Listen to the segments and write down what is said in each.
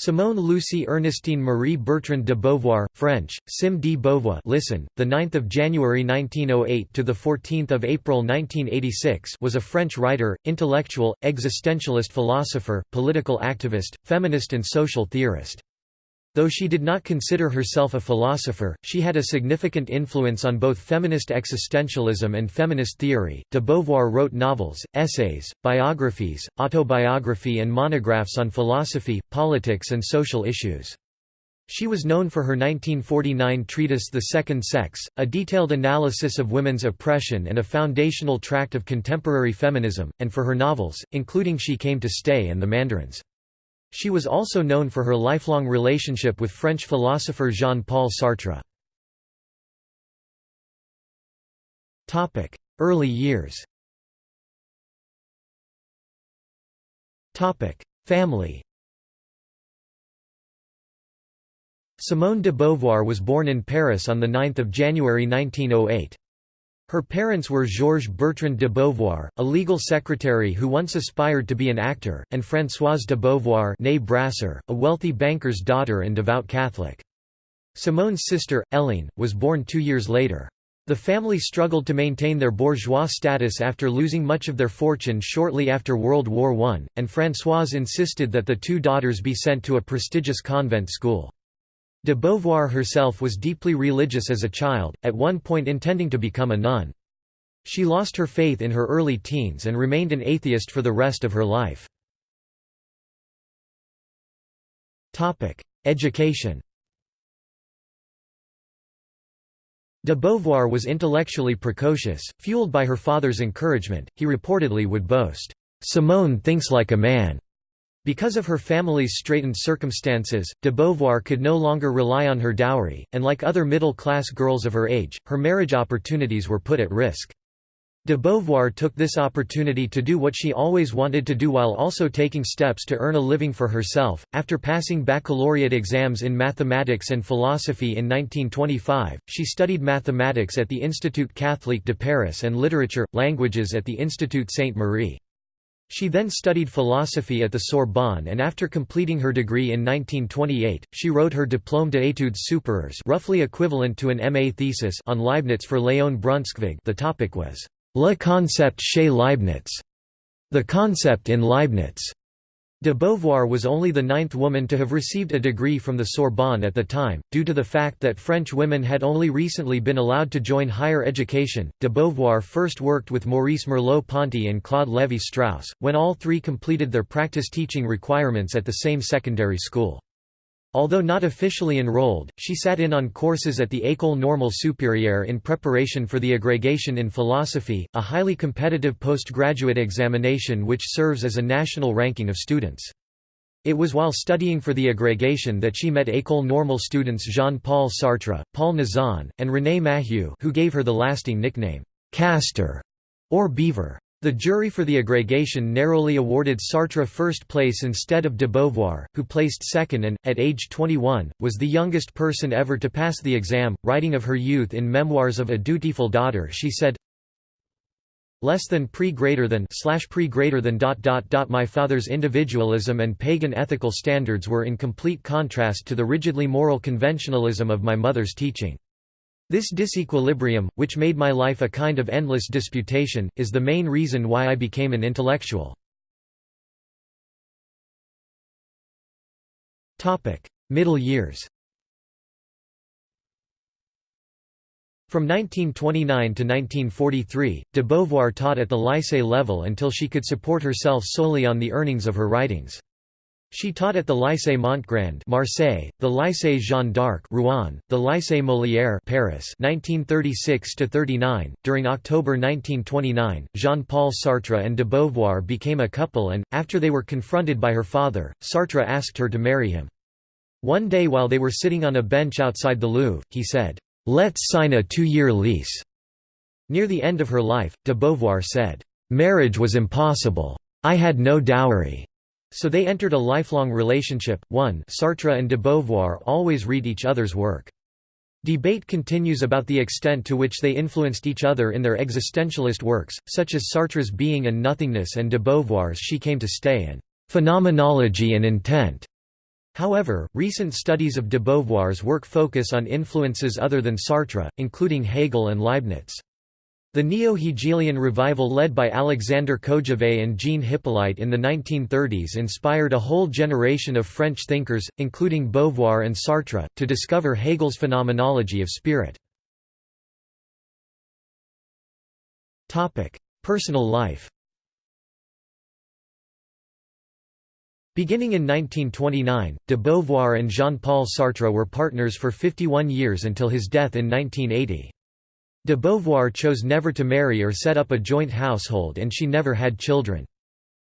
Simone Lucie Ernestine Marie Bertrand de Beauvoir, French, Sim de Beauvoir listen, the 9th of January 1908 to the 14th of April 1986 was a French writer, intellectual, existentialist philosopher, political activist, feminist and social theorist. Though she did not consider herself a philosopher, she had a significant influence on both feminist existentialism and feminist theory. De Beauvoir wrote novels, essays, biographies, autobiography, and monographs on philosophy, politics, and social issues. She was known for her 1949 treatise The Second Sex, a detailed analysis of women's oppression and a foundational tract of contemporary feminism, and for her novels, including She Came to Stay and The Mandarins. She was also known for her lifelong relationship with French philosopher Jean-Paul Sartre. Early years Family Simone de Beauvoir was born in Paris on 9 January 1908. Her parents were Georges Bertrand de Beauvoir, a legal secretary who once aspired to be an actor, and Françoise de Beauvoir née Brasseur, a wealthy banker's daughter and devout Catholic. Simone's sister, Hélène, was born two years later. The family struggled to maintain their bourgeois status after losing much of their fortune shortly after World War I, and Françoise insisted that the two daughters be sent to a prestigious convent school. De Beauvoir herself was deeply religious as a child, at one point intending to become a nun. She lost her faith in her early teens and remained an atheist for the rest of her life. Education De Beauvoir was intellectually precocious, fueled by her father's encouragement, he reportedly would boast, "'Simone thinks like a man' Because of her family's straitened circumstances, de Beauvoir could no longer rely on her dowry, and like other middle-class girls of her age, her marriage opportunities were put at risk. De Beauvoir took this opportunity to do what she always wanted to do while also taking steps to earn a living for herself. After passing baccalaureate exams in mathematics and philosophy in 1925, she studied mathematics at the Institut Catholique de Paris and literature, languages at the Institut Sainte-Marie. She then studied philosophy at the Sorbonne and after completing her degree in 1928, she wrote her Diplôme d'études supérieures roughly equivalent to an MA thesis on Leibniz for Léon Brunschvicg the topic was, Le concept chez Leibniz, the concept in Leibniz. De Beauvoir was only the ninth woman to have received a degree from the Sorbonne at the time, due to the fact that French women had only recently been allowed to join higher education. De Beauvoir first worked with Maurice Merleau-Ponty and Claude Lévi-Strauss, when all three completed their practice teaching requirements at the same secondary school. Although not officially enrolled, she sat in on courses at the École Normale Supérieure in preparation for the agrégation in philosophy, a highly competitive postgraduate examination which serves as a national ranking of students. It was while studying for the agrégation that she met École Normale students Jean-Paul Sartre, Paul Nizan, and René Mahieu who gave her the lasting nickname, Castor, or Beaver. The jury for the agrégation narrowly awarded Sartre first place instead of de Beauvoir, who placed second and, at age 21, was the youngest person ever to pass the exam. Writing of her youth in Memoirs of a Dutiful Daughter she said, less than pre greater than slash pre greater than dot dot dot my father's individualism and pagan ethical standards were in complete contrast to the rigidly moral conventionalism of my mother's teaching. This disequilibrium, which made my life a kind of endless disputation, is the main reason why I became an intellectual. Middle years From 1929 to 1943, de Beauvoir taught at the lycée level until she could support herself solely on the earnings of her writings. She taught at the Lycée Montgrand Marseille, the Lycée Jeanne d'Arc Rouen, the Lycée Molière Paris 1936 to 39. During October 1929, Jean-Paul Sartre and de Beauvoir became a couple and, after they were confronted by her father, Sartre asked her to marry him. One day while they were sitting on a bench outside the Louvre, he said, "'Let's sign a two-year lease." Near the end of her life, de Beauvoir said, "'Marriage was impossible. I had no dowry. So they entered a lifelong relationship. 1 Sartre and de Beauvoir always read each other's work. Debate continues about the extent to which they influenced each other in their existentialist works, such as Sartre's Being and Nothingness and de Beauvoir's She Came to Stay and Phenomenology and Intent. However, recent studies of de Beauvoir's work focus on influences other than Sartre, including Hegel and Leibniz. The neo-Hegelian revival led by Alexandre Kojève and Jean Hyppolite in the 1930s inspired a whole generation of French thinkers, including Beauvoir and Sartre, to discover Hegel's phenomenology of spirit. Personal life Beginning in 1929, de Beauvoir and Jean-Paul Sartre were partners for 51 years until his death in 1980. De Beauvoir chose never to marry or set up a joint household and she never had children.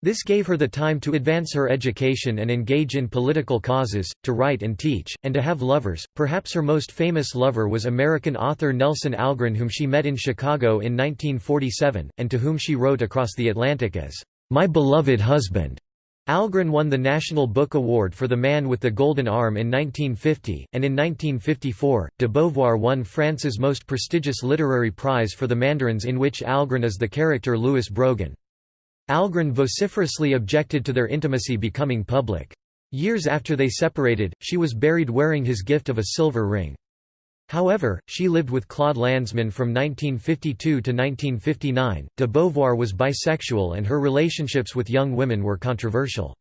This gave her the time to advance her education and engage in political causes, to write and teach, and to have lovers. Perhaps her most famous lover was American author Nelson Algren, whom she met in Chicago in 1947, and to whom she wrote across the Atlantic as, My beloved husband. Algren won the National Book Award for The Man with the Golden Arm in 1950, and in 1954, de Beauvoir won France's most prestigious literary prize for The Mandarins in which Algren is the character Louis Brogan. Algren vociferously objected to their intimacy becoming public. Years after they separated, she was buried wearing his gift of a silver ring. However, she lived with Claude Lanzmann from 1952 to 1959. De Beauvoir was bisexual and her relationships with young women were controversial.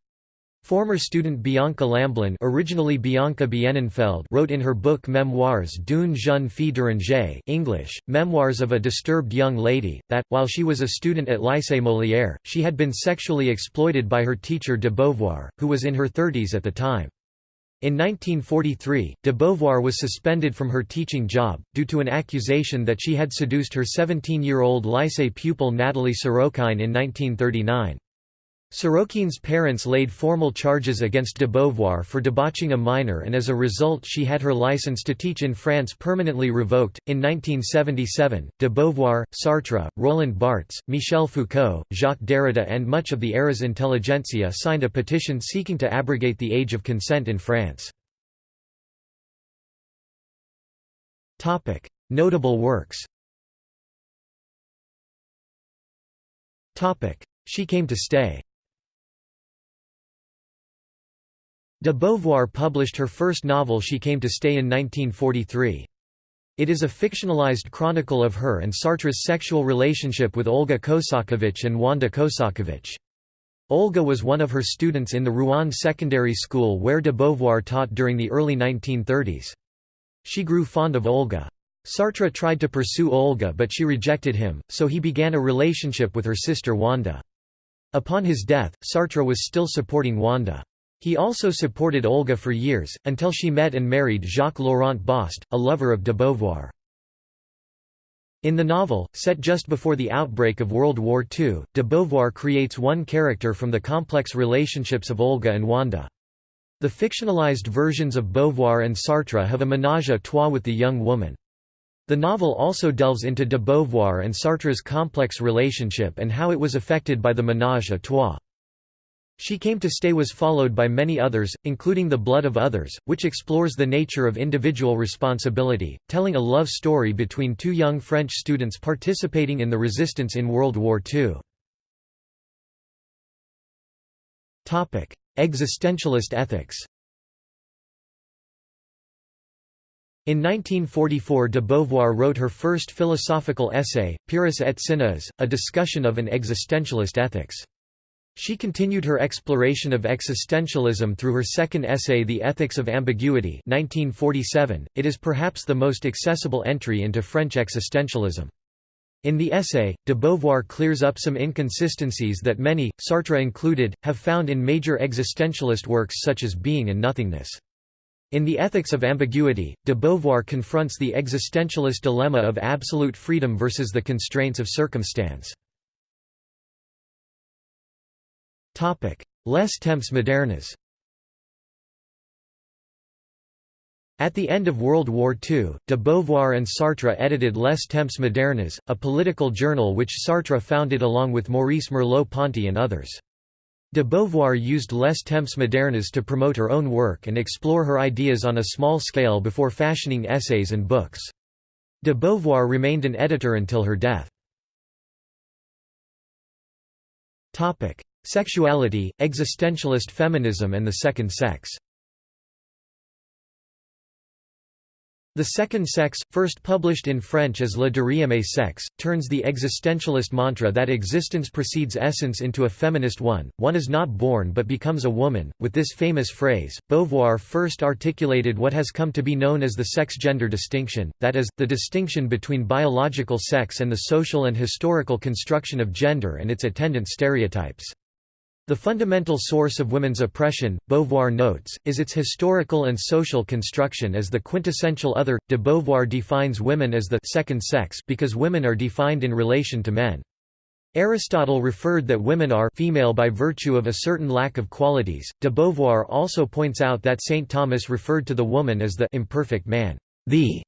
Former student Bianca Lamblin originally Bianca Bienenfeld wrote in her book Memoirs d'une jeune fille dérangée English, Memoirs of a Disturbed Young Lady, that, while she was a student at Lycée Molière, she had been sexually exploited by her teacher de Beauvoir, who was in her thirties at the time. In 1943, de Beauvoir was suspended from her teaching job, due to an accusation that she had seduced her 17-year-old lycée pupil Nathalie Sorokin in 1939. Sorokin's parents laid formal charges against de Beauvoir for debauching a minor and as a result she had her license to teach in France permanently revoked. In 1977, de Beauvoir, Sartre, Roland Barthes, Michel Foucault, Jacques Derrida and much of the era's intelligentsia signed a petition seeking to abrogate the age of consent in France. Notable works She came to stay De Beauvoir published her first novel She Came to Stay in 1943. It is a fictionalized chronicle of her and Sartre's sexual relationship with Olga Kosakiewicz and Wanda Kosakiewicz. Olga was one of her students in the Rouen Secondary School where de Beauvoir taught during the early 1930s. She grew fond of Olga. Sartre tried to pursue Olga but she rejected him, so he began a relationship with her sister Wanda. Upon his death, Sartre was still supporting Wanda. He also supported Olga for years, until she met and married Jacques-Laurent Bost, a lover of de Beauvoir. In the novel, set just before the outbreak of World War II, de Beauvoir creates one character from the complex relationships of Olga and Wanda. The fictionalized versions of Beauvoir and Sartre have a ménage à trois with the young woman. The novel also delves into de Beauvoir and Sartre's complex relationship and how it was affected by the ménage à trois. She Came to Stay was followed by many others, including The Blood of Others, which explores the nature of individual responsibility, telling a love story between two young French students participating in the resistance in World War II. Existentialist ethics In 1944 de Beauvoir wrote her first philosophical essay, Pyrrhus et Cinéas, a discussion of an existentialist ethics. She continued her exploration of existentialism through her second essay The Ethics of Ambiguity 1947. .It is perhaps the most accessible entry into French existentialism. In the essay, de Beauvoir clears up some inconsistencies that many, Sartre included, have found in major existentialist works such as Being and Nothingness. In The Ethics of Ambiguity, de Beauvoir confronts the existentialist dilemma of absolute freedom versus the constraints of circumstance. Les temps modernes At the end of World War II, de Beauvoir and Sartre edited Les Temps modernes, a political journal which Sartre founded along with Maurice Merleau-Ponty and others. De Beauvoir used Les Temps modernes to promote her own work and explore her ideas on a small scale before fashioning essays and books. De Beauvoir remained an editor until her death. Sexuality, existentialist feminism and the second sex The Second Sex, first published in French as Le Deuxième Sexe, turns the existentialist mantra that existence precedes essence into a feminist one, one is not born but becomes a woman. With this famous phrase, Beauvoir first articulated what has come to be known as the sex-gender distinction, that is, the distinction between biological sex and the social and historical construction of gender and its attendant stereotypes. The fundamental source of women's oppression, Beauvoir notes, is its historical and social construction as the quintessential other. De Beauvoir defines women as the second sex because women are defined in relation to men. Aristotle referred that women are female by virtue of a certain lack of qualities. De Beauvoir also points out that St. Thomas referred to the woman as the imperfect man, the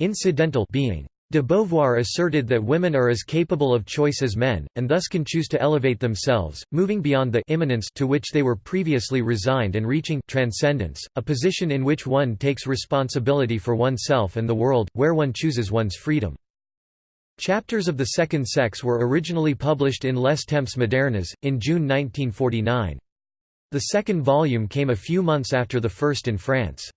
incidental being. De Beauvoir asserted that women are as capable of choice as men, and thus can choose to elevate themselves, moving beyond the immanence to which they were previously resigned and reaching transcendence, a position in which one takes responsibility for oneself and the world, where one chooses one's freedom. Chapters of The Second Sex were originally published in Les Temps modernes, in June 1949. The second volume came a few months after the first in France.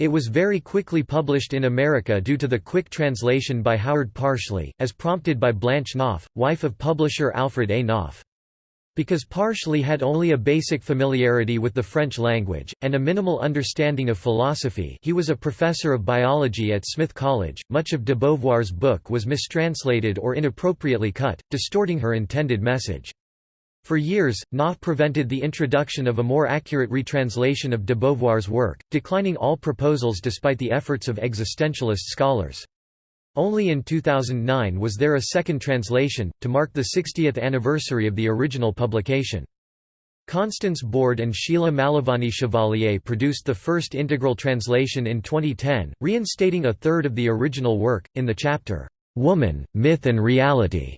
It was very quickly published in America due to the quick translation by Howard Parshley, as prompted by Blanche Knopf, wife of publisher Alfred A. Knopf. Because Parshley had only a basic familiarity with the French language, and a minimal understanding of philosophy he was a professor of biology at Smith College, much of de Beauvoir's book was mistranslated or inappropriately cut, distorting her intended message. For years, Knopf prevented the introduction of a more accurate retranslation of de Beauvoir's work, declining all proposals despite the efforts of existentialist scholars. Only in 2009 was there a second translation, to mark the 60th anniversary of the original publication. Constance Borde and Sheila Malovany-Chevallier produced the first integral translation in 2010, reinstating a third of the original work, in the chapter, "'Woman, Myth and Reality'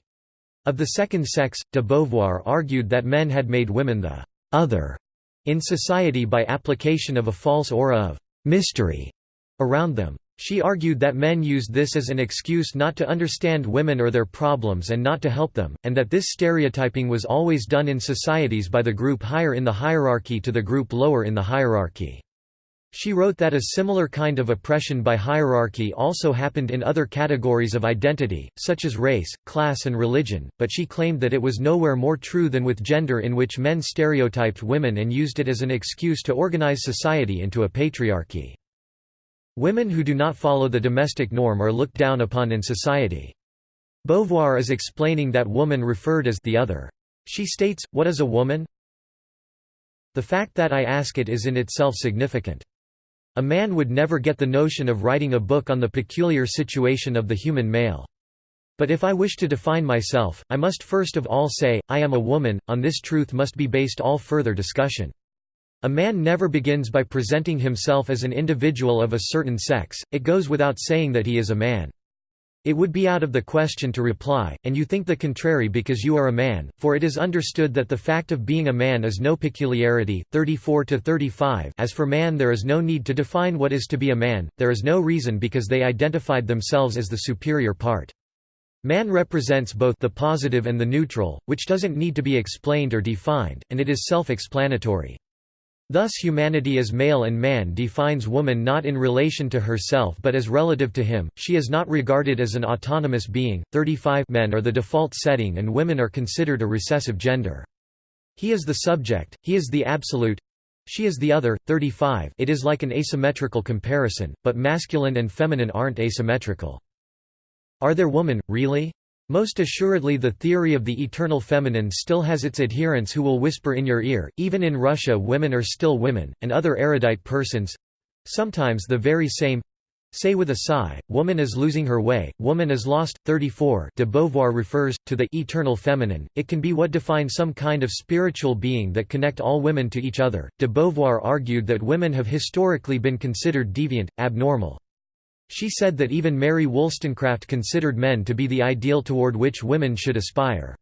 Of the second sex, de Beauvoir argued that men had made women the «other» in society by application of a false aura of «mystery» around them. She argued that men used this as an excuse not to understand women or their problems and not to help them, and that this stereotyping was always done in societies by the group higher in the hierarchy to the group lower in the hierarchy. She wrote that a similar kind of oppression by hierarchy also happened in other categories of identity, such as race, class and religion, but she claimed that it was nowhere more true than with gender in which men stereotyped women and used it as an excuse to organize society into a patriarchy. Women who do not follow the domestic norm are looked down upon in society. Beauvoir is explaining that woman referred as the other. She states, what is a woman? The fact that I ask it is in itself significant. A man would never get the notion of writing a book on the peculiar situation of the human male. But if I wish to define myself, I must first of all say, I am a woman, on this truth must be based all further discussion. A man never begins by presenting himself as an individual of a certain sex, it goes without saying that he is a man. It would be out of the question to reply, and you think the contrary because you are a man, for it is understood that the fact of being a man is no peculiarity. 34 to 35 As for man there is no need to define what is to be a man, there is no reason because they identified themselves as the superior part. Man represents both the positive and the neutral, which doesn't need to be explained or defined, and it is self-explanatory. Thus humanity as male and man defines woman not in relation to herself but as relative to him, she is not regarded as an autonomous being. 35 Men are the default setting and women are considered a recessive gender. He is the subject, he is the absolute, she is the other. 35 It is like an asymmetrical comparison, but masculine and feminine aren't asymmetrical. Are there women, really? Most assuredly the theory of the eternal feminine still has its adherents who will whisper in your ear, even in Russia women are still women, and other erudite persons—sometimes the very same, say with a sigh, woman is losing her way, woman is lost. 34 de Beauvoir refers, to the eternal feminine, it can be what defines some kind of spiritual being that connect all women to each other. De Beauvoir argued that women have historically been considered deviant, abnormal. She said that even Mary Wollstonecraft considered men to be the ideal toward which women should aspire.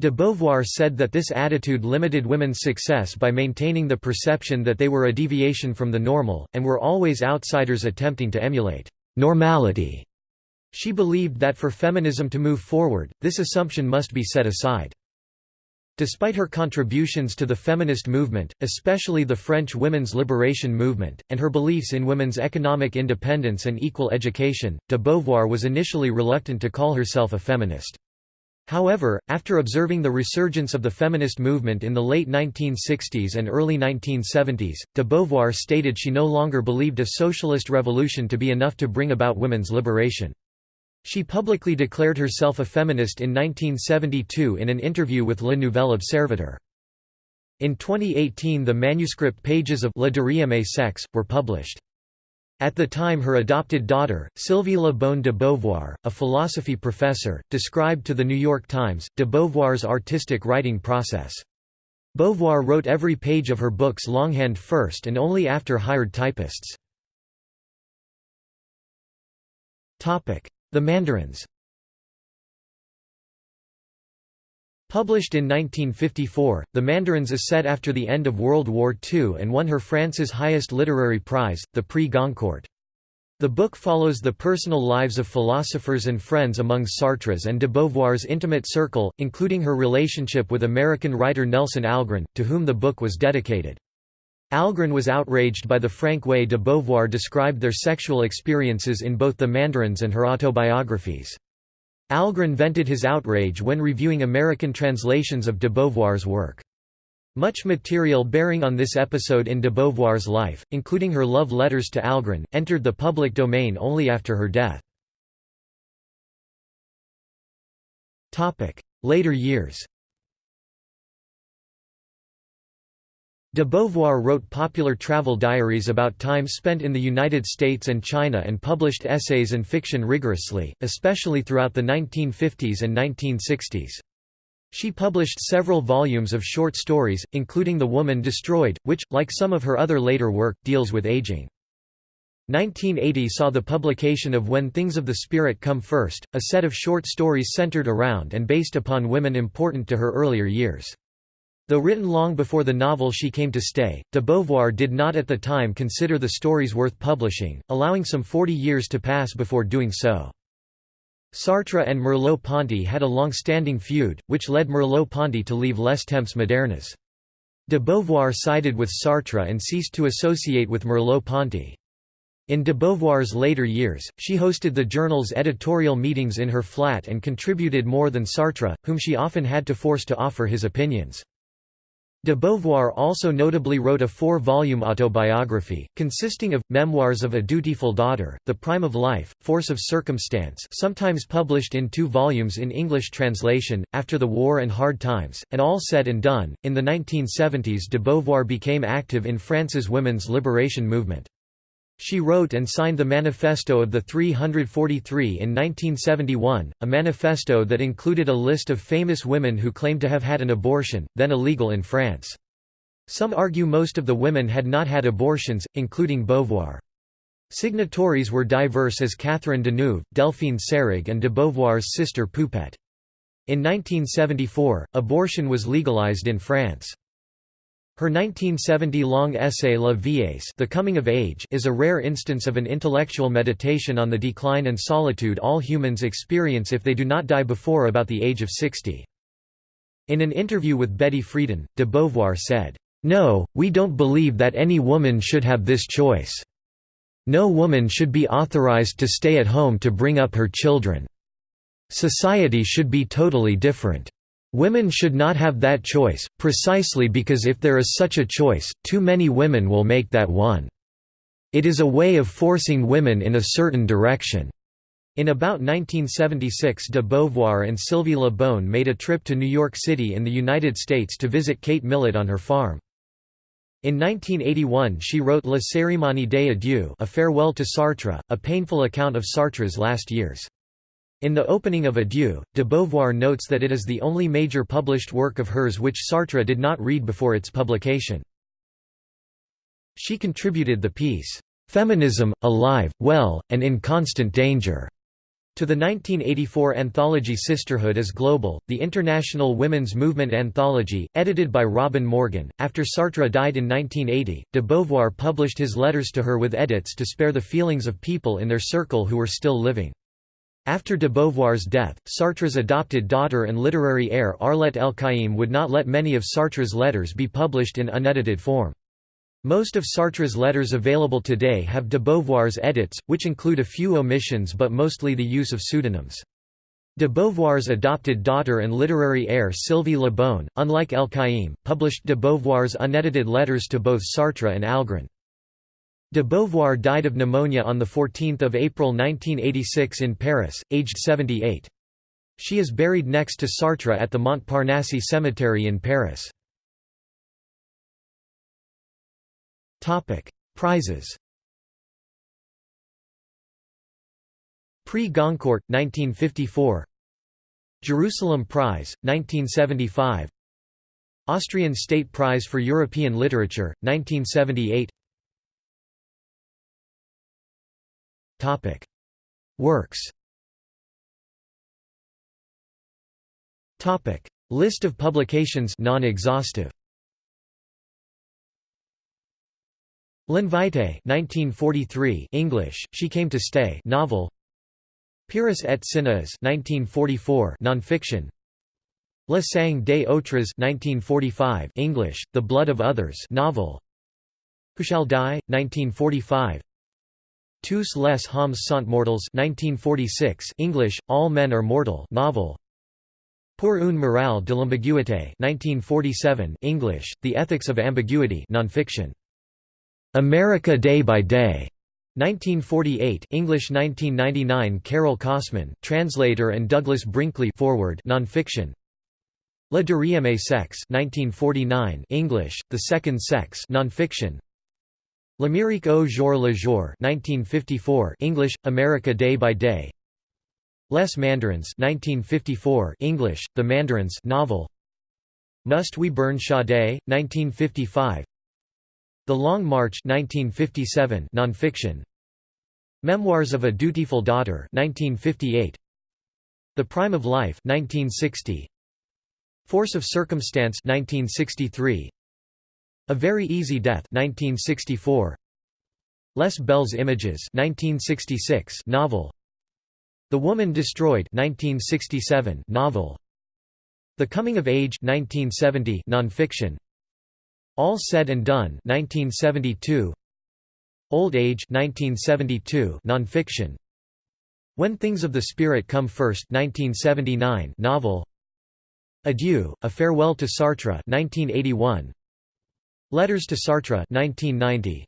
De Beauvoir said that this attitude limited women's success by maintaining the perception that they were a deviation from the normal, and were always outsiders attempting to emulate normality. She believed that for feminism to move forward, this assumption must be set aside. Despite her contributions to the feminist movement, especially the French women's liberation movement, and her beliefs in women's economic independence and equal education, de Beauvoir was initially reluctant to call herself a feminist. However, after observing the resurgence of the feminist movement in the late 1960s and early 1970s, de Beauvoir stated she no longer believed a socialist revolution to be enough to bring about women's liberation. She publicly declared herself a feminist in 1972 in an interview with Le Nouvel Observateur. In 2018 the manuscript pages of Le Deuxième Sexe, were published. At the time her adopted daughter, Sylvie Le Bon de Beauvoir, a philosophy professor, described to The New York Times, de Beauvoir's artistic writing process. Beauvoir wrote every page of her books longhand first and only after hired typists. The Mandarins Published in 1954, The Mandarins is set after the end of World War II and won her France's highest literary prize, the Prix Goncourt. The book follows the personal lives of philosophers and friends among Sartre's and de Beauvoir's intimate circle, including her relationship with American writer Nelson Algren, to whom the book was dedicated. Algren was outraged by the frank way de Beauvoir described their sexual experiences in both The Mandarins and her autobiographies. Algren vented his outrage when reviewing American translations of de Beauvoir's work. Much material bearing on this episode in de Beauvoir's life, including her love letters to Algren, entered the public domain only after her death. Later years De Beauvoir wrote popular travel diaries about time spent in the United States and China and published essays and fiction rigorously, especially throughout the 1950s and 1960s. She published several volumes of short stories, including The Woman Destroyed, which, like some of her other later work, deals with aging. 1980 saw the publication of When Things of the Spirit Come First, a set of short stories centered around and based upon women important to her earlier years. Though written long before the novel She Came to Stay, de Beauvoir did not at the time consider the stories worth publishing, allowing some 40 years to pass before doing so. Sartre and Merleau-Ponty had a long-standing feud, which led Merleau-Ponty to leave Les Temps Modernes. De Beauvoir sided with Sartre and ceased to associate with Merleau-Ponty. In de Beauvoir's later years, she hosted the journal's editorial meetings in her flat and contributed more than Sartre, whom she often had to force to offer his opinions. De Beauvoir also notably wrote a four-volume autobiography, consisting of, Memoirs of a Dutiful Daughter, The Prime of Life, Force of Circumstance sometimes published in two volumes in English translation, After the War and Hard Times, and All Said and Done. In the 1970s de Beauvoir became active in France's women's liberation movement. She wrote and signed the Manifesto of the 343 in 1971, a manifesto that included a list of famous women who claimed to have had an abortion, then illegal in France. Some argue most of the women had not had abortions, including Beauvoir. Signatories were diverse as Catherine Deneuve, Delphine Seyrig and de Beauvoir's sister Poupette. In 1974, abortion was legalized in France. Her 1970-long essay La Vieillesse the Coming of Age is a rare instance of an intellectual meditation on the decline and solitude all humans experience if they do not die before about the age of 60. In an interview with Betty Friedan, de Beauvoir said, "'No, we don't believe that any woman should have this choice. No woman should be authorized to stay at home to bring up her children. Society should be totally different. Women should not have that choice, precisely because if there is such a choice, too many women will make that one. It is a way of forcing women in a certain direction." In about 1976 de Beauvoir and Sylvie Le Bon made a trip to New York City in the United States to visit Kate Millett on her farm. In 1981 she wrote La Cérémonie des adieux a farewell to Sartre, a painful account of Sartre's last years. In the opening of Adieu, de Beauvoir notes that it is the only major published work of hers which Sartre did not read before its publication. She contributed the piece, "'Feminism, Alive, Well, and in Constant Danger' to the 1984 anthology Sisterhood is Global, the international women's movement anthology, edited by Robin Morgan. After Sartre died in 1980, de Beauvoir published his letters to her with edits to spare the feelings of people in their circle who were still living. After de Beauvoir's death, Sartre's adopted daughter and literary heir Arlette El-Kaïm would not let many of Sartre's letters be published in unedited form. Most of Sartre's letters available today have de Beauvoir's edits, which include a few omissions but mostly the use of pseudonyms. De Beauvoir's adopted daughter and literary heir Sylvie Le Bon, unlike El-Kaïm, published de Beauvoir's unedited letters to both Sartre and Algren. De Beauvoir died of pneumonia on 14 April 1986 in Paris, aged 78. She is buried next to Sartre at the Montparnasse Cemetery in Paris. Prizes Prix Goncourt, 1954 Jerusalem Prize, 1975 Austrian State Prize for European Literature, 1978 Works. List of publications. Non-exhaustive. L'Invité 1943 English, She Came to Stay novel. Pyrrhus et Cinéas 1944 nonfiction. Le Sang des Autres 1945 English, The Blood of Others novel. Who Shall Die 1945 Tous les hommes sont mortels 1946 English, All Men Are Mortal novel. Pour une morale de l'ambiguïté 1947 English, The Ethics of Ambiguity nonfiction. America Day by Day 1948 English 1999 Carol Cosman, translator and Douglas Brinkley forward nonfiction. Le Deuxième Sexe 1949 English, The Second Sex nonfiction L'Amérique au jour le jour 1954 English, America Day by Day. Les Mandarins 1954 English, The Mandarins novel. Must We Burn Sade, 1955 the Long March 1957 nonfiction. Memoirs of a Dutiful Daughter 1958 The Prime of Life 1960 Force of Circumstance 1963 A Very Easy Death 1964 Les Belles Images 1966 novel. The Woman Destroyed 1967 novel. The Coming of Age 1970 nonfiction. All Said and Done 1972 Old Age 1972 nonfiction. When Things of the Spirit Come First 1979 novel. Adieu, A Farewell to Sartre 1981 Letters to Sartre 1990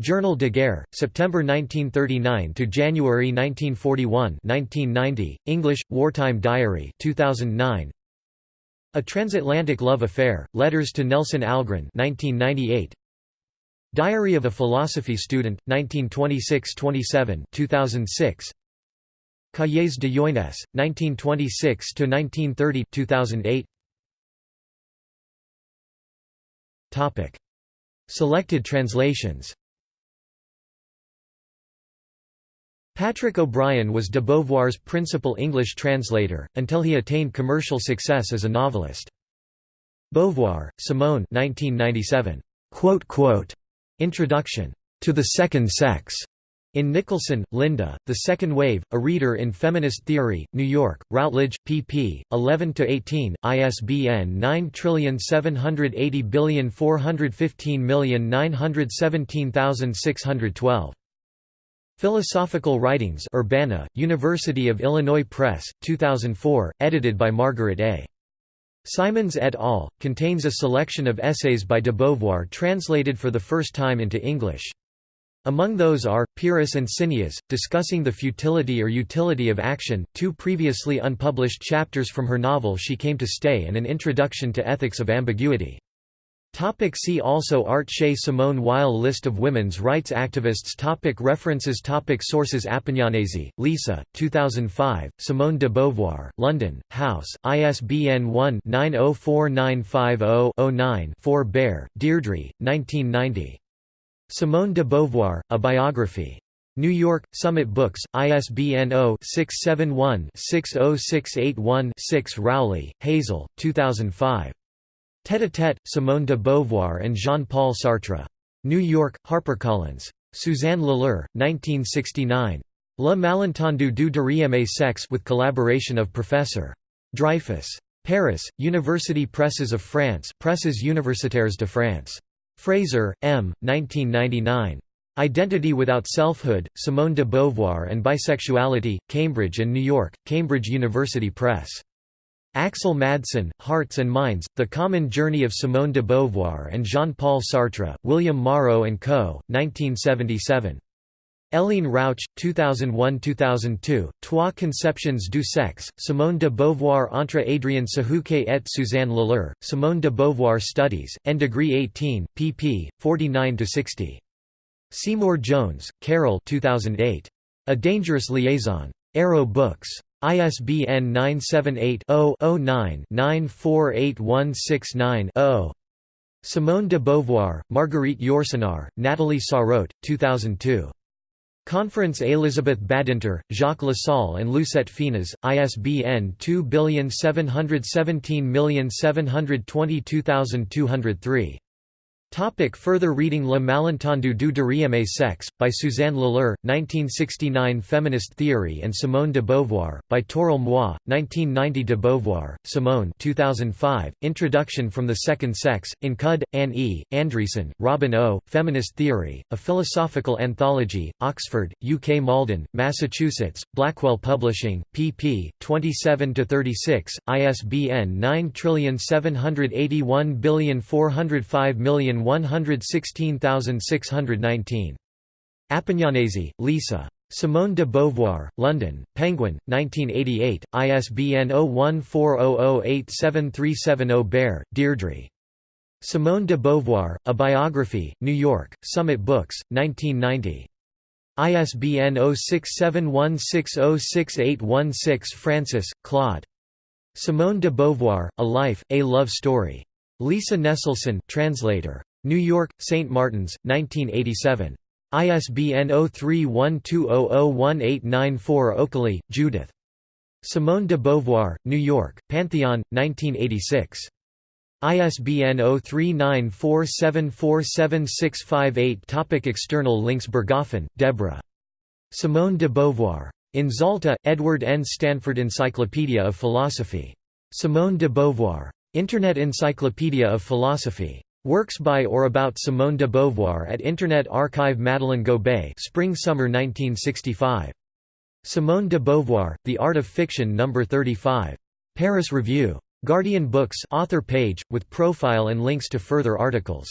Journal de Guerre, September 1939 to January 1941 1990, English, Wartime Diary 2009 a Transatlantic Love Affair, Letters to Nelson Algren 1998. Diary of a Philosophy Student, 1926–27 2006. Cahiers de Jeunesse, 1926–1930 2008. Topic. Selected translations Patrick O'Brian was de Beauvoir's principal English translator, until he attained commercial success as a novelist. Beauvoir, Simone 1997. Introduction. To the Second Sex. In Nicholson, Linda, The Second Wave, A Reader in Feminist Theory, New York, Routledge, pp. 11–18, ISBN 9780415917612. Philosophical Writings Urbana, University of Illinois Press, 2004, edited by Margaret A. Simons et al., contains a selection of essays by de Beauvoir translated for the first time into English. Among those are, Pyrrhus and Cineas, discussing the futility or utility of action, two previously unpublished chapters from her novel She Came to Stay and an introduction to ethics of ambiguity. Topic see also Art Chez Simone Weil List of women's rights activists topic References topic Sources Apignanesi, Lisa, 2005, Simone de Beauvoir, London, House, ISBN 1-904950-09-4 Bair, Deirdre, 1990. Simone de Beauvoir, A Biography. New York, Summit Books, ISBN 0-671-60681-6 Rowley, Hazel, 2005. Tête-à-tête, Simone de Beauvoir and Jean-Paul Sartre. New York, HarperCollins. Suzanne Lilar, 1969. Le malentendu du deuxième sexe with collaboration of Professor. Dreyfus. Paris, University Presses of France Presses universitaires de France. Fraser, M. 1999. Identity Without Selfhood, Simone de Beauvoir and Bisexuality, Cambridge and New York, Cambridge University Press. Axel Madsen, Hearts and Minds, The Common Journey of Simone de Beauvoir and Jean-Paul Sartre, William Morrow & Co., 1977. Hélène Rauch, 2001–2002, Trois conceptions du sexe, Simone de Beauvoir entre Adrien Sahouquet et Suzanne Lilar, Simone de Beauvoir Studies, N degree 18, pp. 49–60. Seymour Jones, Carol 2008. A Dangerous Liaison. Arrow Books. ISBN 978 0 9 948169 0 Simone de Beauvoir, Marguerite Yourcenar, Nathalie Sarraute, 2002. Conference Elisabeth Badinter, Jacques Lassalle and Lucette Finas, ISBN 27877222203. Topic further reading Le malentendu du deuxième sexe, by Suzanne Lilar, 1969 Feminist Theory and Simone de Beauvoir, by Toril Moi, 1990 De Beauvoir, Simone 2005, Introduction from the Second Sex, in Cudd, Anne E., Andreasen, Robin O., Feminist Theory, A Philosophical Anthology, Oxford, UK Malden, Massachusetts, Blackwell Publishing, pp. 27–36, ISBN 9781405 116619. Apignanesi, Lisa. Simone de Beauvoir, London, Penguin, 1988, ISBN 0140087370 Bair, Deirdre. Simone de Beauvoir, A Biography, New York, Summit Books, 1990. ISBN 0671606816 Francis, Claude. Simone de Beauvoir, A Life, A Love Story. Lisa Nesselson translator. New York, St. Martin's, 1987. ISBN 0312001894 Okely, Judith. Simone de Beauvoir, New York, Pantheon, 1986. ISBN 0394747658 Topic External links Bergoffen, Deborah. Simone de Beauvoir. In Zalta, Edward N. Stanford Encyclopedia of Philosophy. Simone de Beauvoir. Internet Encyclopedia of Philosophy. Works by or about Simone de Beauvoir at Internet Archive Madeleine Gobeil Spring-Summer 1965. Simone de Beauvoir, The Art of Fiction No. 35. Paris Review. Guardian Books author page, with profile and links to further articles.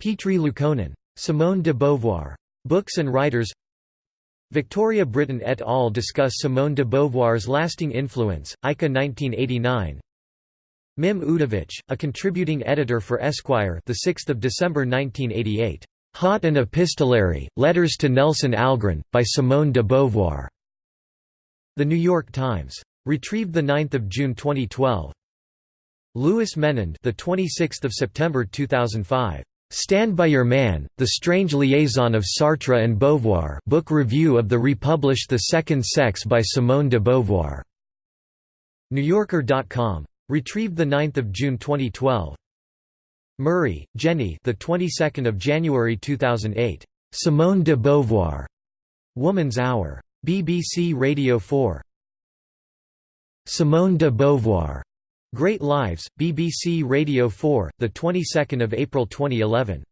Petri Liukkonen. Simone de Beauvoir. Books and Writers Victoria Brittain et al. discuss Simone de Beauvoir's lasting influence, ICA 1989 Mim Udovich, a contributing editor for Esquire, the 6th of December 1988. Hot and Epistolary: Letters to Nelson Algren by Simone de Beauvoir. The New York Times. Retrieved the 9th of June 2012. Louis Menand, the 26th of September 2005. Stand by Your Man: The Strange Liaison of Sartre and Beauvoir. Book review of the republished The Second Sex by Simone de Beauvoir. NewYorker.com. Retrieved the 9th of June 2012. Murray, Jenny. The 22nd of January 2008. Simone de Beauvoir. Woman's Hour. BBC Radio 4. Simone de Beauvoir. Great Lives. BBC Radio 4. The 22nd of April 2011.